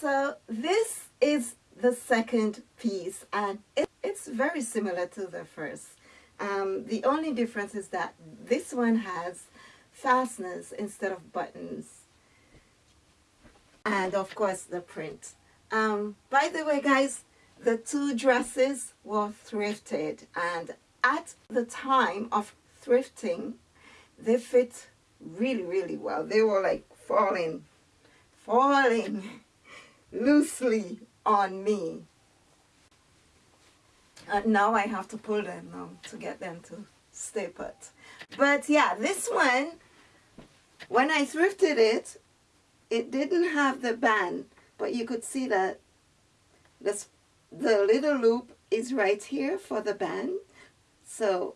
So this is the second piece and it, it's very similar to the first. Um, the only difference is that this one has fasteners instead of buttons. And of course the print. Um, by the way guys, the two dresses were thrifted and at the time of thrifting, they fit really, really well. They were like falling, falling loosely on me. And now I have to pull them now to get them to stay put. But yeah, this one, when I thrifted it, it didn't have the band, but you could see that this, the little loop is right here for the band. So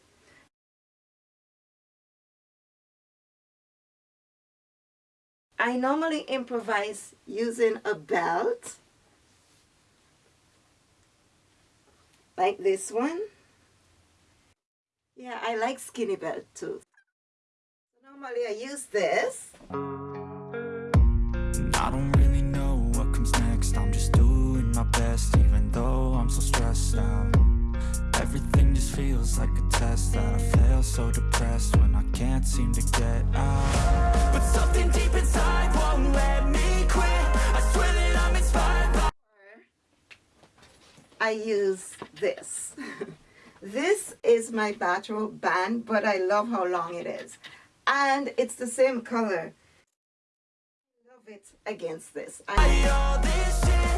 I normally improvise using a belt like this one. Yeah, I like skinny belt too. Normally I use this. I don't really know what comes next I'm just doing my best even though I'm so stressed out Everything just feels like a test that I so depressed when I can't seem to get out But something I use this. this is my bathrobe band, but I love how long it is. And it's the same color. I love it against this. I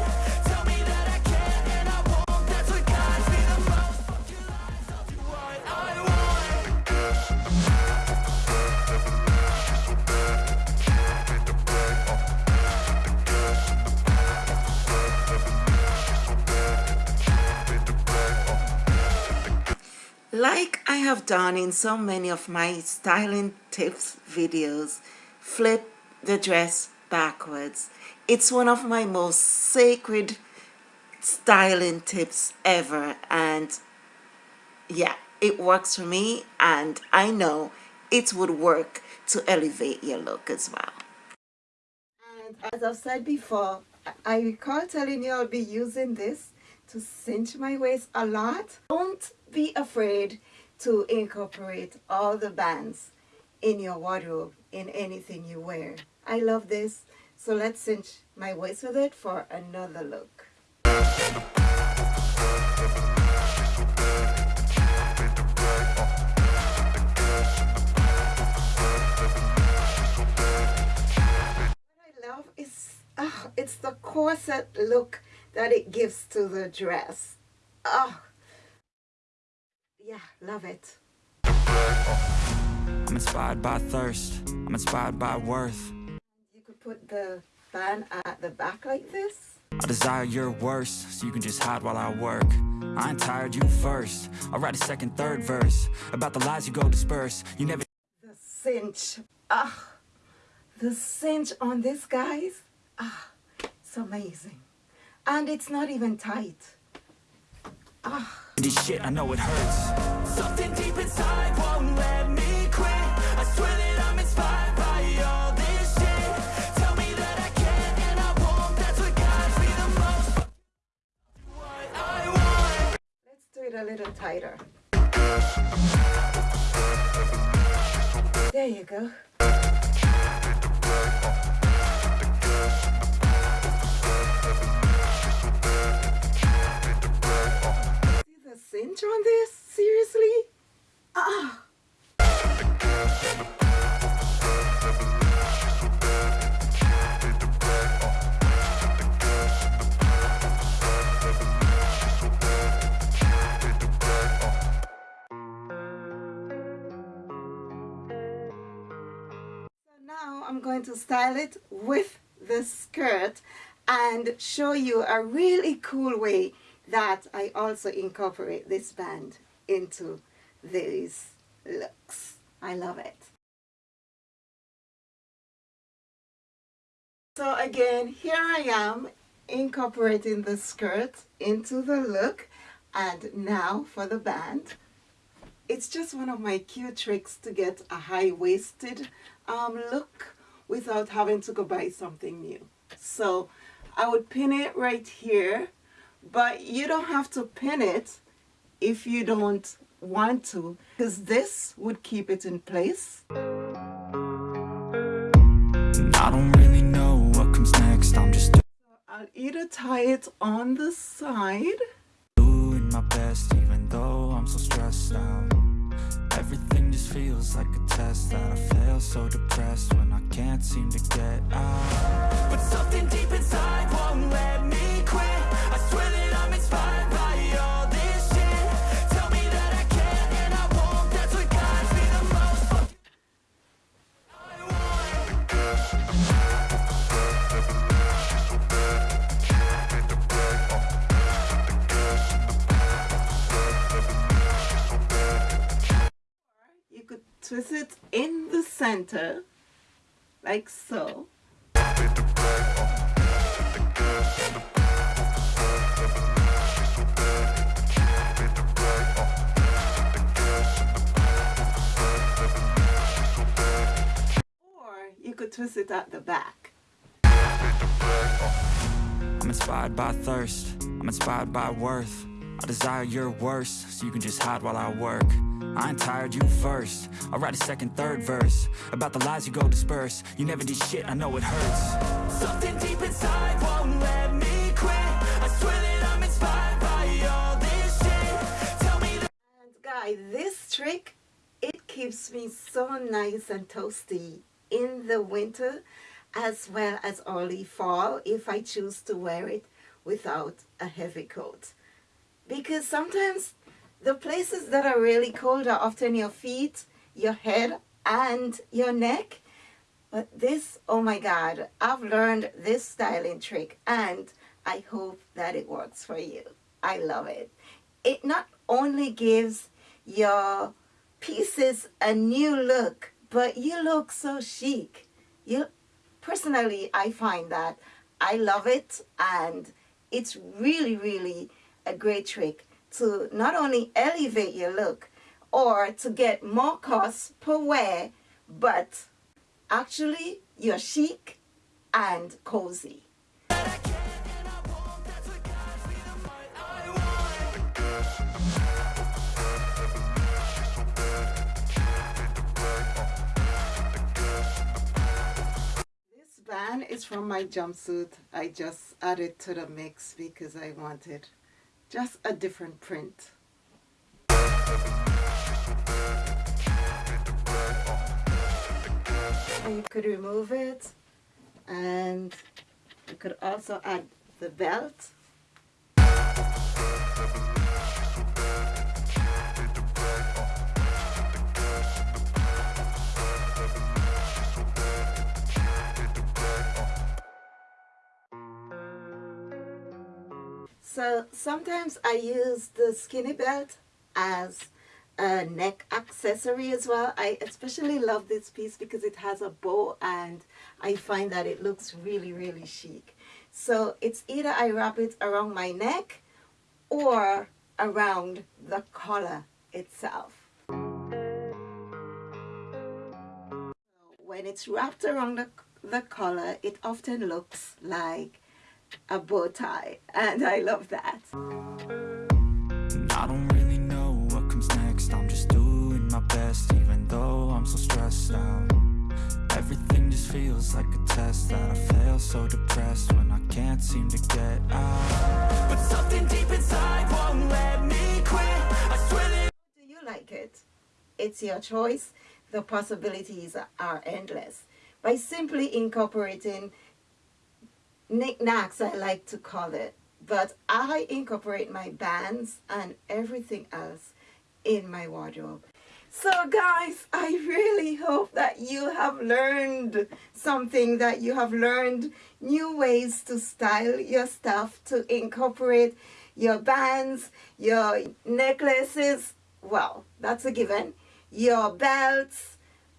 Like I have done in so many of my styling tips videos, flip the dress backwards. It's one of my most sacred styling tips ever and yeah, it works for me and I know it would work to elevate your look as well. And as I've said before, I recall telling you I'll be using this to cinch my waist a lot. Don't be afraid to incorporate all the bands in your wardrobe in anything you wear. I love this, so let's cinch my waist with it for another look. What I love is, oh, it's the corset look that it gives to the dress. Oh, yeah, love it. I'm inspired by thirst I'm inspired by worth You could put the band at the back like this. I desire your worst, so you can just hide while I work. I ain't tired, you first. I'll write a second, third verse about the lies you go disperse. You never The cinch. Ah, the cinch on this, guys. Ah, it's amazing. And it's not even tight. This shit, I know it hurts. Something deep inside won't let me quit. I swear that I'm inspired by all this shit. Tell me that I can and I won't. That's what guides me the most. What I want. Let's do it a little tighter. There you go. Going to style it with the skirt and show you a really cool way that I also incorporate this band into these looks. I love it. So again, here I am incorporating the skirt into the look and now for the band. It's just one of my cute tricks to get a high-waisted um, look without having to go buy something new. So I would pin it right here but you don't have to pin it if you don't want to because this would keep it in place. I don't really know what comes next I'm just I'll either tie it on the side. doing my best even though I'm so stressed out just feels like a test that I fail so depressed when I can't seem to get out. But something deep inside won't let me in the center like so. Or you could twist it at the back. I'm inspired by thirst, I'm inspired by worth. I desire your worst, so you can just hide while I work I ain't tired, you first. I'll write a second, third verse About the lies you go disperse. You never did shit, I know it hurts. Something deep inside won't let me quit. I swear that I'm inspired by all this shit. Tell me that And guys, this trick, it keeps me so nice and toasty in the winter as well as early fall if I choose to wear it without a heavy coat. Because sometimes the places that are really cold are often your feet, your head, and your neck. But this, oh my God, I've learned this styling trick and I hope that it works for you. I love it. It not only gives your pieces a new look, but you look so chic. You, personally, I find that I love it and it's really, really a great trick to not only elevate your look or to get more costs per wear, but actually you're chic and cozy. This band is from my jumpsuit. I just added to the mix because I wanted just a different print. You could remove it and you could also add the belt. So sometimes I use the skinny belt as a neck accessory as well. I especially love this piece because it has a bow and I find that it looks really, really chic. So it's either I wrap it around my neck or around the collar itself. When it's wrapped around the, the collar, it often looks like a bow tie and I love that. I don't really know what comes next I'm just doing my best even though I'm so stressed out Everything just feels like a test that I fail so depressed when I can't seem to get out But something deep inside won't let me quit Do you like it? It's your choice. The possibilities are endless. By simply incorporating knickknacks I like to call it. But I incorporate my bands and everything else in my wardrobe. So guys I really hope that you have learned something that you have learned new ways to style your stuff to incorporate your bands your necklaces. Well that's a given. Your belts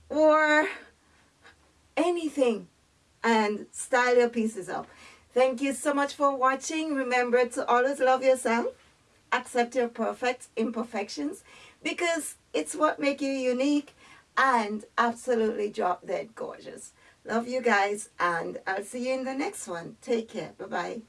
or anything and style your pieces up. Thank you so much for watching. Remember to always love yourself. Accept your perfect imperfections because it's what make you unique and absolutely drop dead gorgeous. Love you guys and I'll see you in the next one. Take care. Bye-bye.